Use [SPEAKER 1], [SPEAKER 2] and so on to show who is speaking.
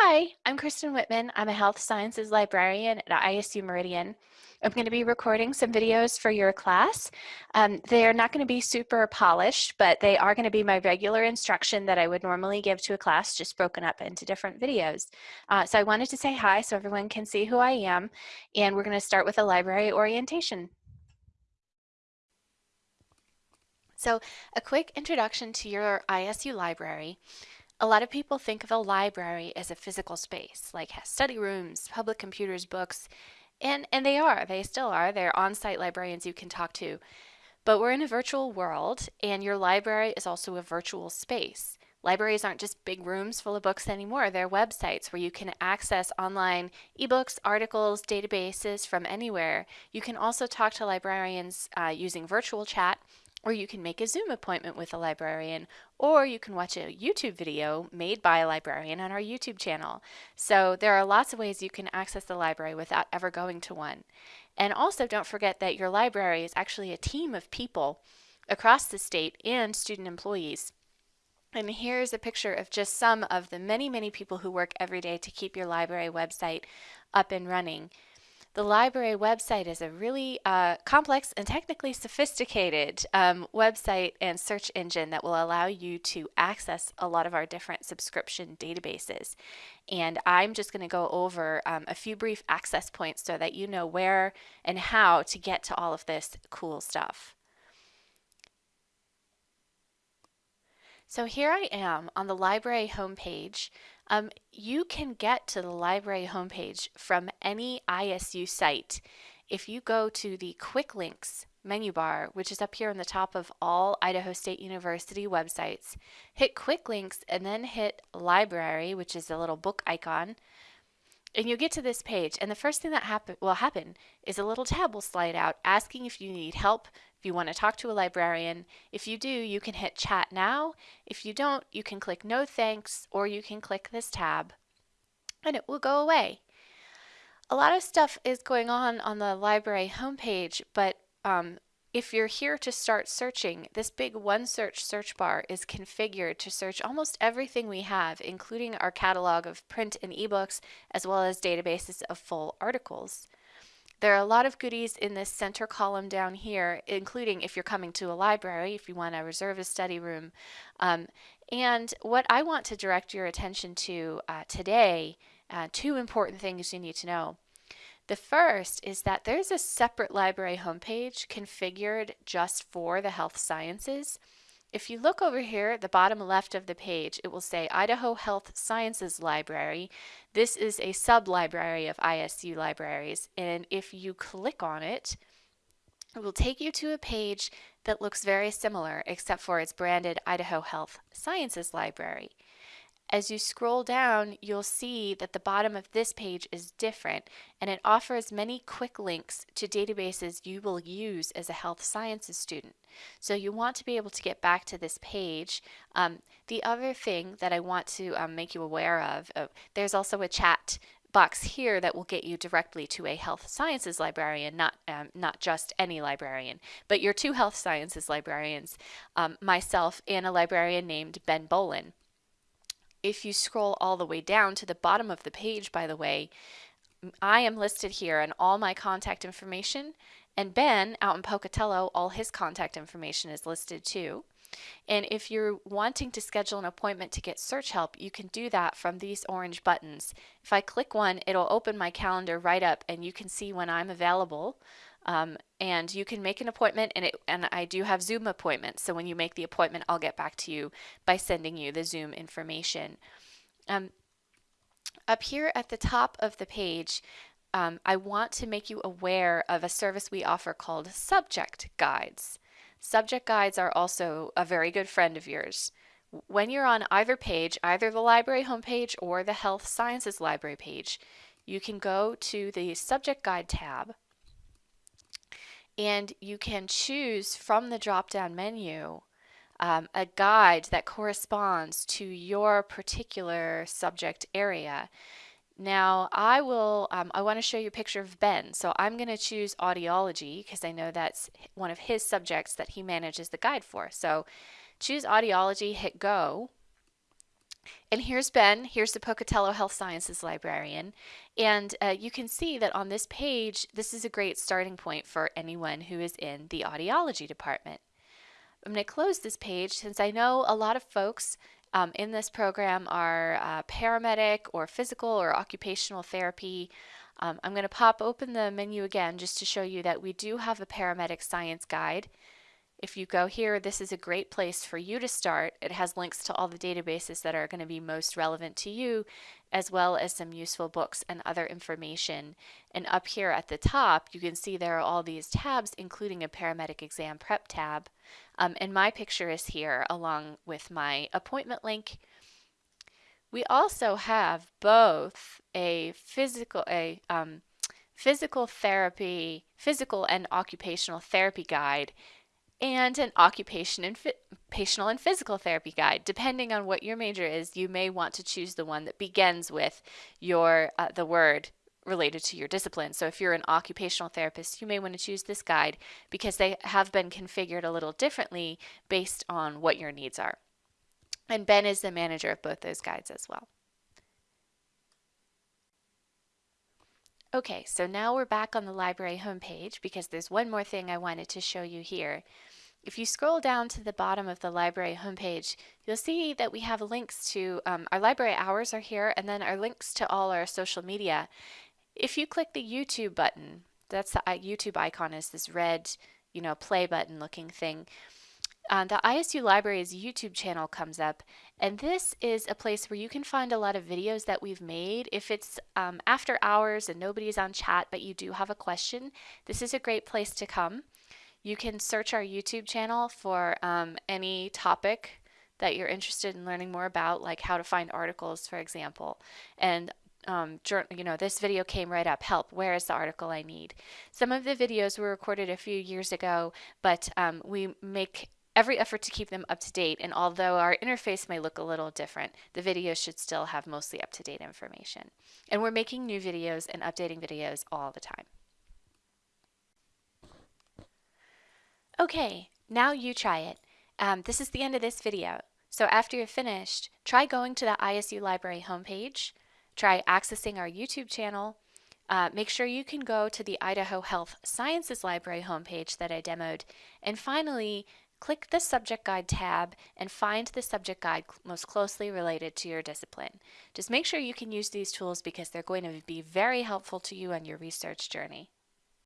[SPEAKER 1] Hi, I'm Kristen Whitman. I'm a health sciences librarian at ISU Meridian. I'm going to be recording some videos for your class. Um, they're not going to be super polished, but they are going to be my regular instruction that I would normally give to a class, just broken up into different videos. Uh, so I wanted to say hi so everyone can see who I am, and we're going to start with a library orientation. So a quick introduction to your ISU library. A lot of people think of a library as a physical space, like has study rooms, public computers, books, and, and they are, they still are. They're on-site librarians you can talk to. But we're in a virtual world, and your library is also a virtual space. Libraries aren't just big rooms full of books anymore. They're websites where you can access online ebooks, articles, databases from anywhere. You can also talk to librarians uh, using virtual chat or you can make a Zoom appointment with a librarian, or you can watch a YouTube video made by a librarian on our YouTube channel. So there are lots of ways you can access the library without ever going to one. And also don't forget that your library is actually a team of people across the state and student employees. And here's a picture of just some of the many, many people who work every day to keep your library website up and running. The library website is a really uh, complex and technically sophisticated um, website and search engine that will allow you to access a lot of our different subscription databases. And I'm just going to go over um, a few brief access points so that you know where and how to get to all of this cool stuff. So here I am on the library homepage. Um, you can get to the library homepage from any ISU site. If you go to the Quick Links menu bar, which is up here on the top of all Idaho State University websites, hit Quick Links and then hit Library, which is a little book icon, and you'll get to this page. And the first thing that happen, will happen is a little tab will slide out asking if you need help if you want to talk to a librarian, if you do, you can hit chat now. If you don't, you can click no thanks or you can click this tab and it will go away. A lot of stuff is going on on the library homepage, but um, if you're here to start searching, this big OneSearch search bar is configured to search almost everything we have, including our catalog of print and ebooks, as well as databases of full articles. There are a lot of goodies in this center column down here, including if you're coming to a library, if you want to reserve a study room. Um, and what I want to direct your attention to uh, today, uh, two important things you need to know. The first is that there's a separate library homepage configured just for the health sciences. If you look over here at the bottom left of the page, it will say Idaho Health Sciences Library. This is a sub-library of ISU libraries, and if you click on it, it will take you to a page that looks very similar, except for it's branded Idaho Health Sciences Library. As you scroll down, you'll see that the bottom of this page is different and it offers many quick links to databases you will use as a health sciences student. So you want to be able to get back to this page. Um, the other thing that I want to um, make you aware of, uh, there's also a chat box here that will get you directly to a health sciences librarian, not um, not just any librarian, but your two health sciences librarians, um, myself and a librarian named Ben Bolin. If you scroll all the way down to the bottom of the page, by the way, I am listed here and all my contact information. And Ben out in Pocatello, all his contact information is listed too. And if you're wanting to schedule an appointment to get search help, you can do that from these orange buttons. If I click one, it'll open my calendar right up and you can see when I'm available. Um, and you can make an appointment and it and I do have Zoom appointments. So when you make the appointment, I'll get back to you by sending you the Zoom information. Um, up here at the top of the page, um, I want to make you aware of a service we offer called Subject Guides. Subject Guides are also a very good friend of yours. When you're on either page, either the library homepage or the Health Sciences Library page, you can go to the Subject Guide tab and you can choose from the drop-down menu um, a guide that corresponds to your particular subject area. Now I will, um, I want to show you a picture of Ben. So I'm going to choose audiology because I know that's one of his subjects that he manages the guide for. So choose audiology, hit go. And here's Ben, here's the Pocatello Health Sciences librarian. And uh, you can see that on this page, this is a great starting point for anyone who is in the audiology department. I'm going to close this page since I know a lot of folks um, in this program are uh, paramedic or physical or occupational therapy. Um, I'm going to pop open the menu again just to show you that we do have a paramedic science guide. If you go here, this is a great place for you to start. It has links to all the databases that are going to be most relevant to you, as well as some useful books and other information. And up here at the top, you can see there are all these tabs, including a paramedic exam prep tab. Um, and my picture is here along with my appointment link. We also have both a physical, a um, physical therapy, physical and occupational therapy guide and an occupation and occupational and physical therapy guide. Depending on what your major is, you may want to choose the one that begins with your uh, the word related to your discipline. So if you're an occupational therapist, you may want to choose this guide because they have been configured a little differently based on what your needs are. And Ben is the manager of both those guides as well. Okay, so now we're back on the library homepage because there's one more thing I wanted to show you here. If you scroll down to the bottom of the library homepage, you'll see that we have links to um, our library hours are here and then our links to all our social media. If you click the YouTube button, that's the YouTube icon is this red, you know, play button looking thing. Uh, the ISU Library's YouTube channel comes up, and this is a place where you can find a lot of videos that we've made. If it's um, after hours and nobody's on chat, but you do have a question, this is a great place to come. You can search our YouTube channel for um, any topic that you're interested in learning more about, like how to find articles, for example. And um, you know, this video came right up. Help, where is the article I need? Some of the videos were recorded a few years ago, but um, we make every effort to keep them up to date. And although our interface may look a little different, the videos should still have mostly up to date information. And we're making new videos and updating videos all the time. Okay, now you try it. Um, this is the end of this video. So after you're finished, try going to the ISU Library homepage, try accessing our YouTube channel, uh, make sure you can go to the Idaho Health Sciences Library homepage that I demoed, and finally Click the Subject Guide tab and find the subject guide most closely related to your discipline. Just make sure you can use these tools because they're going to be very helpful to you on your research journey.